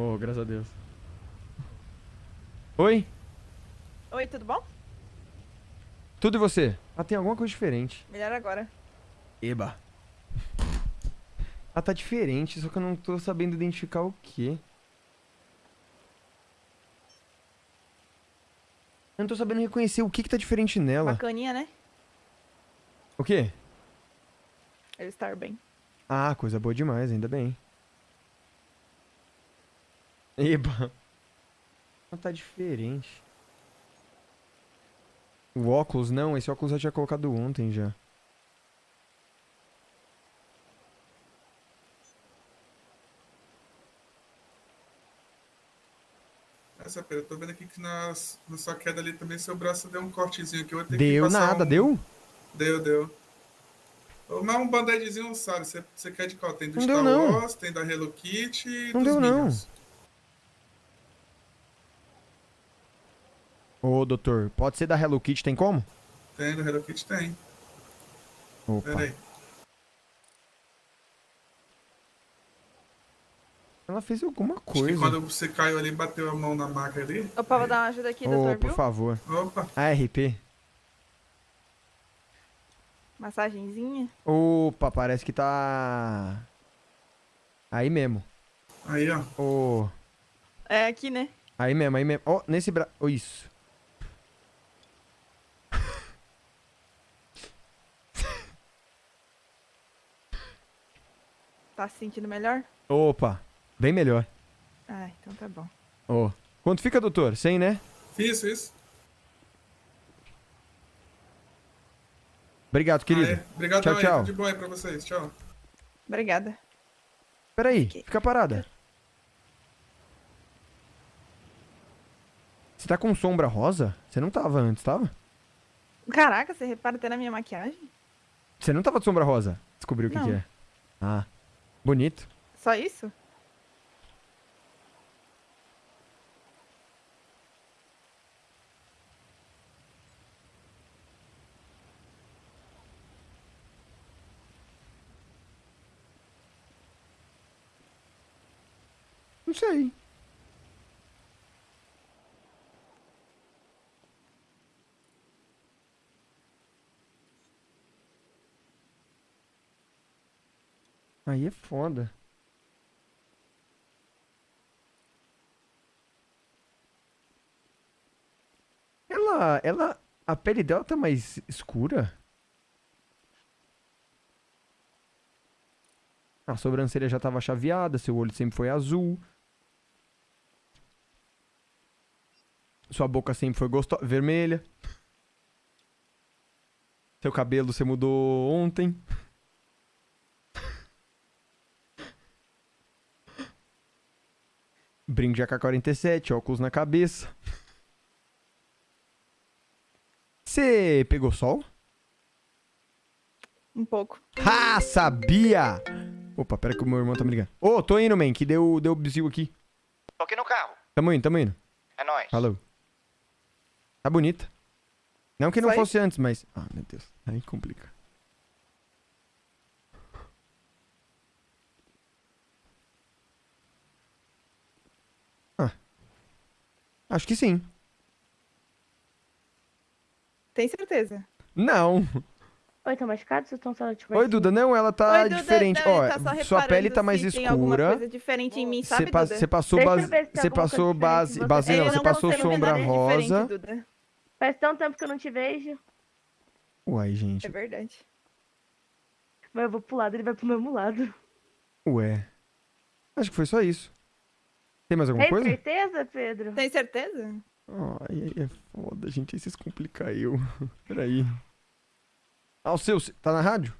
Oh, graças a Deus. Oi? Oi, tudo bom? Tudo e você? Ah, tem alguma coisa diferente. Melhor agora. Eba. Ah, tá diferente, só que eu não tô sabendo identificar o quê. Eu não tô sabendo reconhecer o que que tá diferente nela. Bacaninha, né? O quê? Ele estar bem. Ah, coisa boa demais, ainda bem. Eba. Ah, tá diferente. O óculos, não. Esse óculos eu tinha colocado ontem já. Essa pera, eu tô vendo aqui que na, na sua queda ali também seu braço deu um cortezinho aqui. Eu vou Deu nada, um- deu? Deu, deu. Mas um band-aidzinho, sabe? Você, quer de qual? Tem do Não Star deu, não. Wars, tem da Hello Kitty e Não dos deu, não. Ô, doutor, pode ser da Hello Kitty, tem como? Tem, do Hello Kitty tem. Opa. Pera aí. Ela fez alguma Acho que coisa. quando você caiu ali, bateu a mão na maca ali. Opa, vou dar uma ajuda aqui, Ô, doutor, por viu? favor. Opa, ARP. Massagenzinha. Opa, parece que tá... Aí mesmo. aí ó. Ô, É aqui, né? aí mesmo, aí mesmo. Ó, nesse braço... Ô, isso. Tá se sentindo melhor? Opa, bem melhor. Ah, então tá bom. Ô, quanto fica, doutor? 100, né? Isso, isso. Obrigado, querido. Aê, Obrigado Tchau, tchau. De bom aí pra vocês. Tchau. Obrigada. Peraí, Ok. fica parada. Você tá com sombra rosa? Você não tava antes, tava? Caraca, você repara até na minha maquiagem? Você não tava de sombra rosa? Descobriu o que, Não. que é. Ah, bonito. Só isso? Não sei. Aí é foda. Ela, ela, a pele dela tá mais escura? A sobrancelha já tava chaveada, seu olho sempre foi azul. Sua boca sempre foi gostosa, vermelha. Seu cabelo você mudou ontem. Brinco de AK-47, óculos na cabeça. Você pegou sol? Um pouco. Ah, sabia! Opa, pera que o meu irmão tá me ligando. Ô, tô indo, man, que deu, deu bizil aqui. Tô aqui no carro. Tamo indo, tamo indo. É nóis. Falou. Tá bonita. Não que não fosse antes, mas... Ah, meu Deus. Aí complica. Acho que sim. Tem certeza? Não. Oi, tá machucado? Vocês estão só tipo Oi, assim? Duda. Não, ela tá Oi, Duda. diferente. Não, Ó, tá só sua pele tá mais se Tem alguma escura. coisa diferente em mim, Você sabe, pa- Duda? você passou, Deixa base, você passou base, você. base não, você não passou sombra rosa. Duda. Faz tanto tempo que eu não te vejo. Uai, gente. É verdade. Mas eu vou pro lado, ele vai pro mesmo lado. Ué. Acho que foi só isso. Tem mais alguma Tem coisa? certeza, Pedro? Tem certeza? Ai, é foda, gente. Aí vocês complicam eu. Peraí. Ah, o seu, tá na rádio?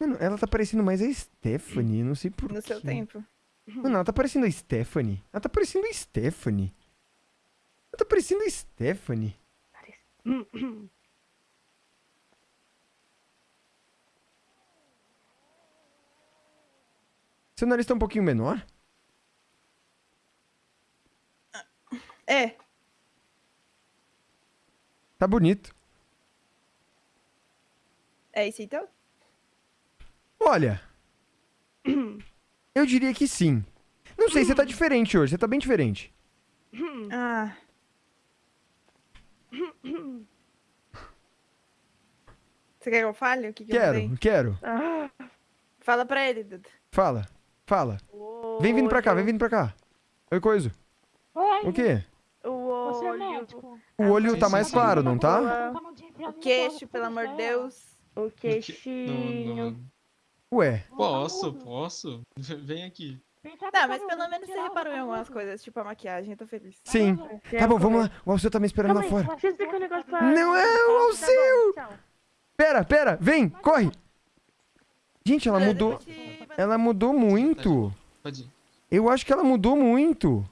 Mano, ela tá parecendo mais a Stephanie, não sei por No seu quê. tempo. Mano, ela tá parecendo a Stephanie. Ela tá parecendo a Stephanie. Ela tá parecendo a Stephanie. Seu nariz tá um pouquinho menor? É, Tá bonito. é isso então? Olha. Eu diria que sim. Não sei, você tá diferente hoje. Você tá bem diferente. Ah. Você quer que eu fale o que, que eu mudei? Quero, quero. Ah, Fala pra ele, Duda. Fala, fala. Vem vindo pra cá, vem vindo pra cá. Oi, coisa. Oi, O quê? O é olho. O olho tá mais claro, não tá? O queixo, pelo amor de Deus. O queixinho. não. Ué, Posso, posso. Vem aqui. Tá, mas pelo menos você reparou em algumas coisas, tipo a maquiagem, eu tô feliz. sim. Tá bom, vamos lá. O Alceu tá me esperando lá fora. Não é o Tá Alceu! Pera, pera, vem, corre. Gente, ela mudou. Ela mudou muito. Eu acho que ela mudou muito.